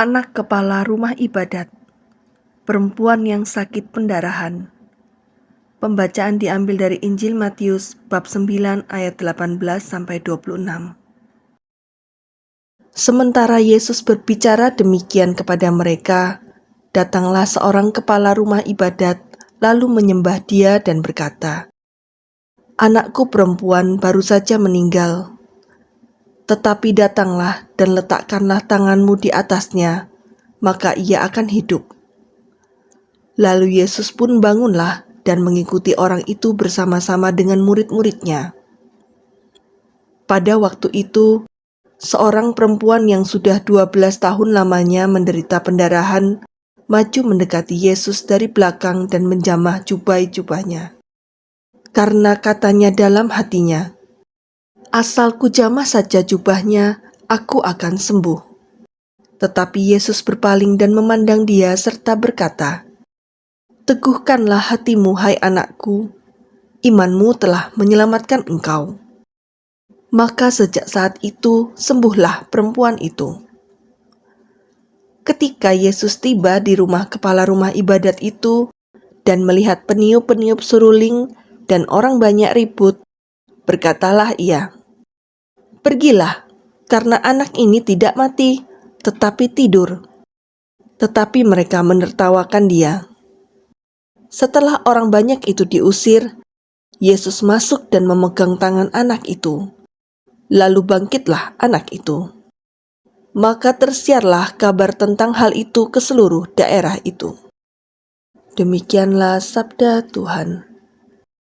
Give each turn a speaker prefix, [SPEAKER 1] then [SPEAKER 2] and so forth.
[SPEAKER 1] anak kepala rumah ibadat, perempuan yang sakit pendarahan. Pembacaan diambil dari Injil Matius bab 9 ayat 18 sampai 26. Sementara Yesus berbicara demikian kepada mereka, datanglah seorang kepala rumah ibadat lalu menyembah dia dan berkata, Anakku perempuan baru saja meninggal, tetapi datanglah dan letakkanlah tanganmu di atasnya, maka ia akan hidup. Lalu Yesus pun bangunlah dan mengikuti orang itu bersama-sama dengan murid-muridnya. Pada waktu itu, seorang perempuan yang sudah 12 tahun lamanya menderita pendarahan maju mendekati Yesus dari belakang dan menjamah jubai-jubahnya. Karena katanya dalam hatinya, Asal kujamah saja jubahnya, aku akan sembuh. Tetapi Yesus berpaling dan memandang dia serta berkata, Teguhkanlah hatimu, hai anakku, imanmu telah menyelamatkan engkau. Maka sejak saat itu sembuhlah perempuan itu. Ketika Yesus tiba di rumah kepala rumah ibadat itu dan melihat peniup-peniup suruling dan orang banyak ribut, berkatalah ia, Pergilah, karena anak ini tidak mati, tetapi tidur. Tetapi mereka menertawakan dia. Setelah orang banyak itu diusir, Yesus masuk dan memegang tangan anak itu. Lalu bangkitlah anak itu. Maka tersiarlah kabar tentang hal itu ke seluruh daerah itu. Demikianlah sabda Tuhan.